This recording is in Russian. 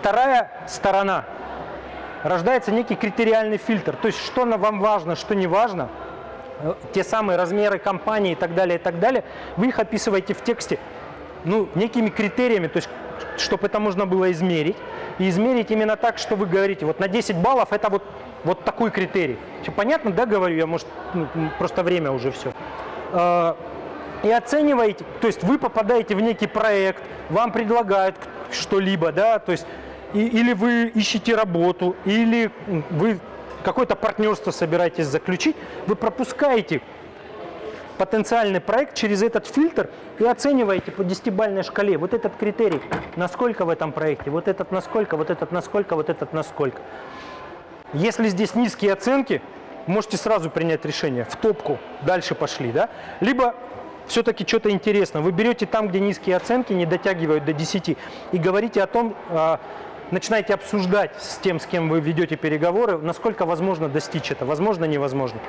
Вторая сторона. Рождается некий критериальный фильтр. То есть, что вам важно, что не важно, э, те самые размеры компании и так далее, и так далее, вы их описываете в тексте ну, некими критериями, то есть, чтобы это можно было измерить. И измерить именно так, что вы говорите, вот на 10 баллов это вот, вот такой критерий. Все понятно, да, говорю я, может, ну, просто время уже все. Э, и оцениваете, то есть вы попадаете в некий проект, вам предлагают что-либо, да, то есть или вы ищете работу, или вы какое-то партнерство собираетесь заключить, вы пропускаете потенциальный проект через этот фильтр и оцениваете по десятибальной шкале вот этот критерий, насколько в этом проекте, вот этот насколько, вот этот насколько, вот этот насколько. Если здесь низкие оценки, можете сразу принять решение, в топку, дальше пошли, да? Либо все-таки что-то интересно. Вы берете там, где низкие оценки не дотягивают до 10 и говорите о том, а, начинаете обсуждать с тем, с кем вы ведете переговоры, насколько возможно достичь это, возможно, невозможно.